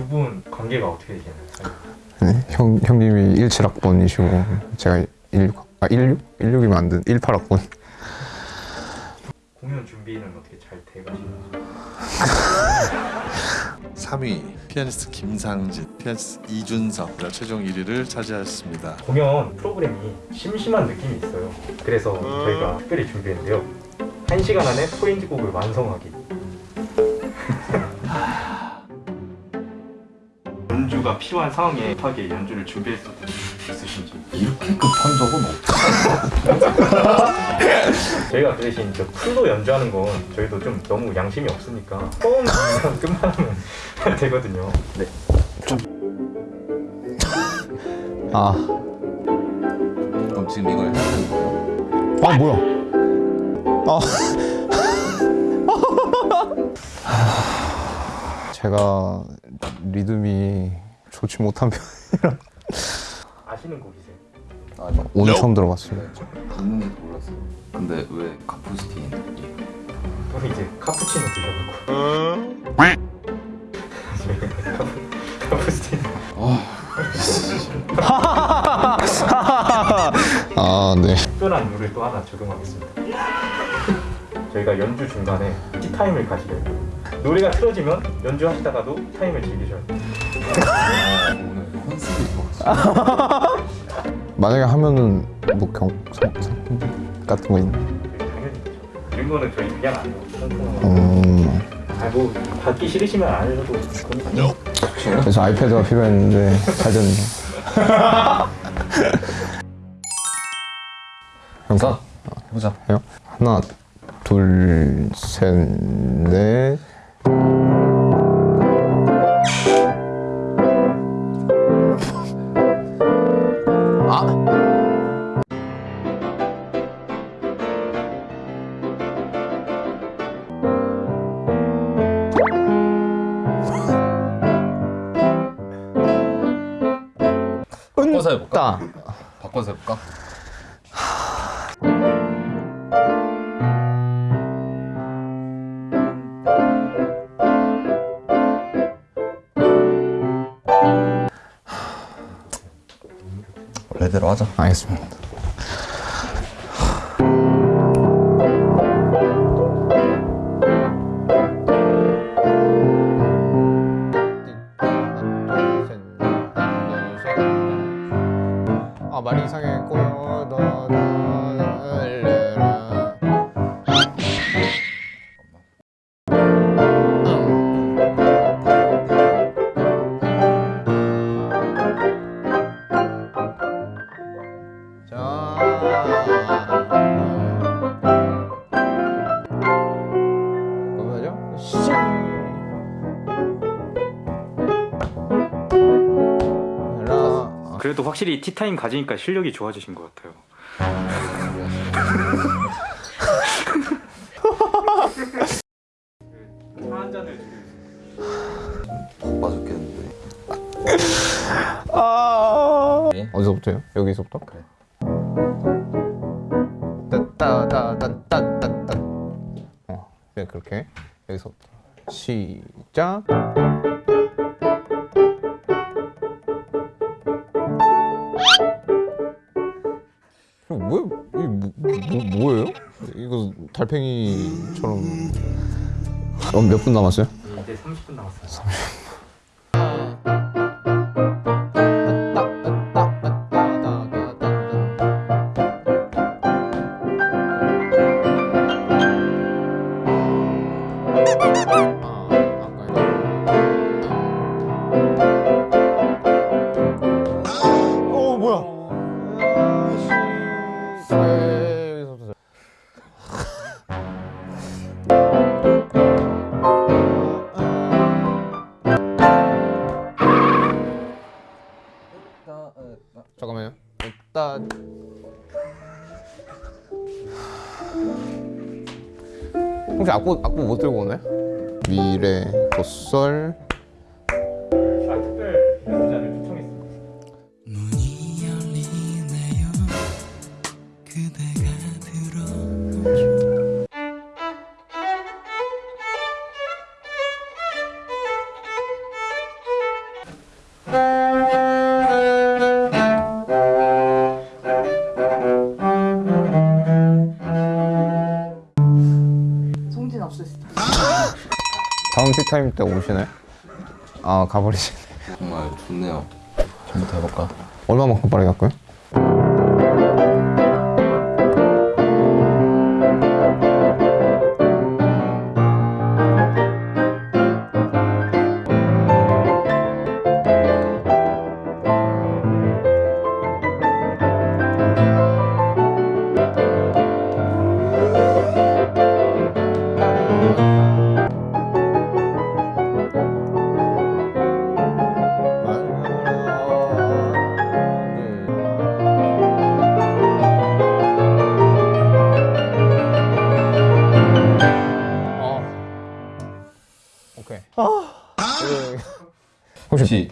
어떻게 되시나요? 네, 형, 형님이 17학번이시고 제가 16, 아 16? 16이면 안 돼. 18학번. 공연 준비는 어떻게 잘 돼가시나요? 3위 피아니스트 김상진, 피아니스트 이준석 최종 1위를 차지하였습니다. 공연 프로그램이 심심한 느낌이 있어요. 그래서 저희가 특별히 준비했는데요. 1시간 안에 포인트 곡을 완성하기. 연주가 필요한 상황에 급하게 연주를 준비했었던 적 있으신지 이렇게 급한 적은 없죠. 저희가 그 대신 저 풀로 연주하는 건 저희도 좀 너무 양심이 없으니까 처음 그냥 끝만 하면 되거든요. 네. 아, 그럼 지금 이걸 해야 되는 거예요? 아 뭐야? 아. 제가 리듬이 좋지 못한 편 아시는 곡이세요? 아니요. 오늘 처음 들어봤어요. 듣는지도 몰랐어요. 근데 왜 카푸스틴이에요? 또 이제 카푸치노 드셔갖고 카푸- 카푸스티노 아, 네. 특별한 룰을 또 하나 적용하겠습니다. 저희가 연주 중간에 티타임을 가지려 해요. 노래가 틀어지면 연주하시다가도 타임을 즐기셔야 돼요. 아, 오늘 컨셉이 좋았어요. 만약에 하면은 뭐 경, 상, 상품 같은 거 있나? 이런 거는 저희 그냥 안 해요. 음, 아뭐 받기 싫으시면 안 해도 그건 그래서 아이패드가 필요했는데 잘 됐네. 자, 해보자. 해요? 하나, 둘, 셋, 넷. 바꿔서 해볼까? 따. 바꿔서 해볼까? 원래대로 하자. 알겠습니다. 그래도 확실히 티타임 가지니까 실력이 좋아지신 것 같아요. 차한 잔을 바빠 죽겠는데. 어디서부터요? 여기서부터? 그래. 따따따따따따따 어 그냥 그렇게 여기서부터 시작 달팽이처럼 어, 몇분 남았어요? 이제 30분 남았어요. 어 악보 악보 못 들고 오나요? 미래 도sol 다음 티타임 때 오시나요? 아 가버리시네. 정말 좋네요. 전부터 해볼까? 얼마만큼 빠르게 갈까요?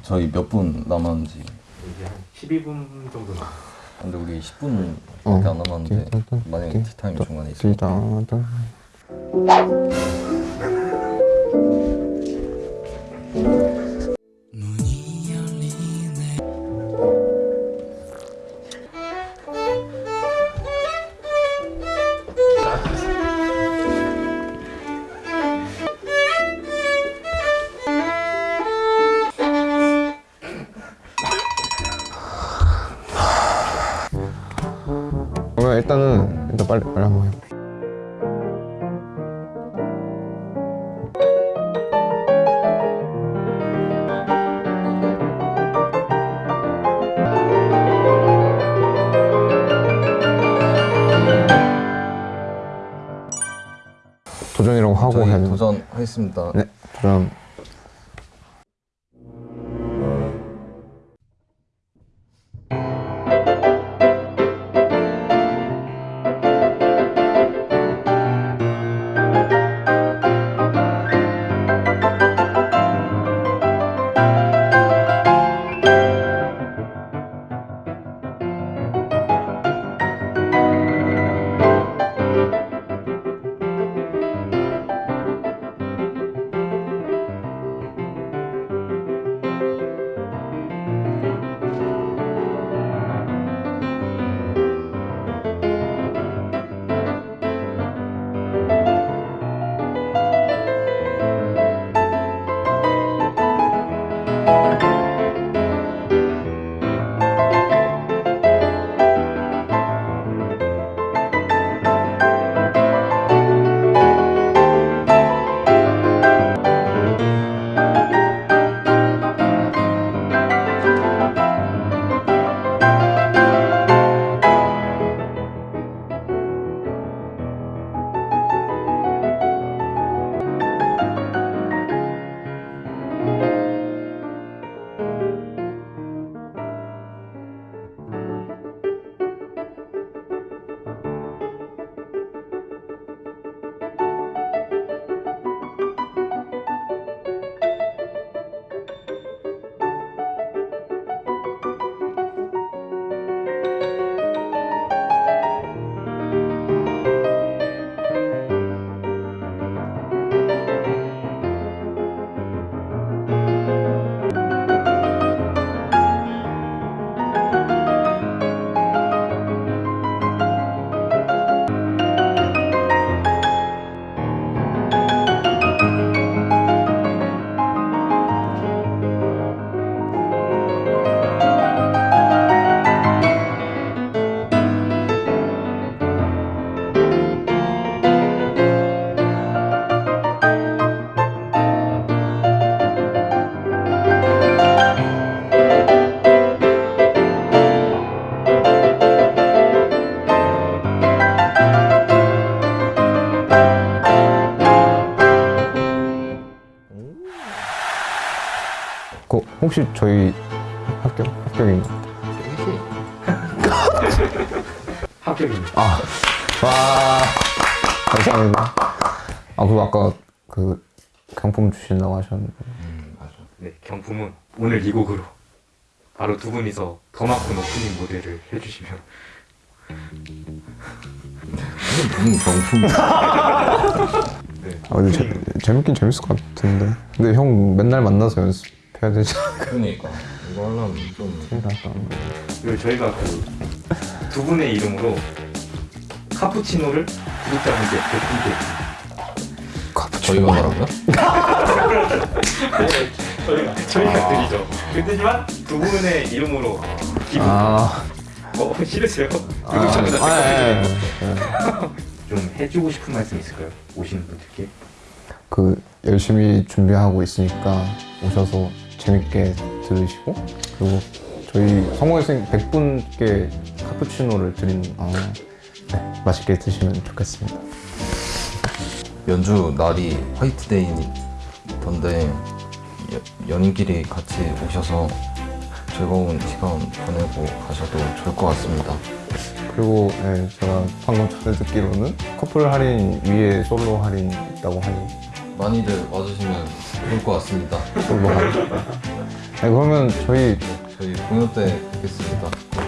저희 몇 분 남았는지. 이제 한 12분 정도 남았어요. 근데 우리 10분밖에 어. 안 남았는데 만약에 티타임 중간에 있으면 일단은 일단 빨리 빨리 한번 해. 도전이라고 하고 저희 해야 돼. 도전하겠습니다. 네, 도전. 혹시 저희 합격 합격인가? 합격입니다. 아, 와, 감사합니다. 아, 그리고 아까 그 경품 주신다고 하셨는데. 네, 경품은 오늘 이 곡으로 바로 두 분이서 더 많고 오프닝 무대를 해주시면 무슨 경품? 네, 아, 근데 재, 재밌긴 재밌을 것 같은데. 근데 형 맨날 만나서 연습 해야 되지 그러니까 이거 하려면 좀 않을까? 그리고 저희가 그 두 분의 이름으로 카푸치노를 구독자분께 카푸치노. 저희가 뭐라고요? 저희가 저희가 드리죠. 그렇지만 두 분의 이름으로 기부 아, 어, 싫으세요? 아, 아, 예, 예. 좀 해주고 싶은 말씀 있을까요? 오시는 분들께 그 열심히 준비하고 있으니까 오셔서 재밌게 들으시고 그리고 저희 성공회생 100분께 카푸치노를 드리는 아, 네, 맛있게 드시면 좋겠습니다. 연주 날이 화이트데이던데 여- 연인끼리 같이 오셔서 즐거운 시간 보내고 가셔도 좋을 것 같습니다. 그리고 네, 제가 방금 전에 듣기로는 커플 할인 위에 솔로 할인 있다고 하니 많이들 와주시면 좋을 것 같습니다. 네, 그러면 저희 저희 공연 때 뵙겠습니다. 네,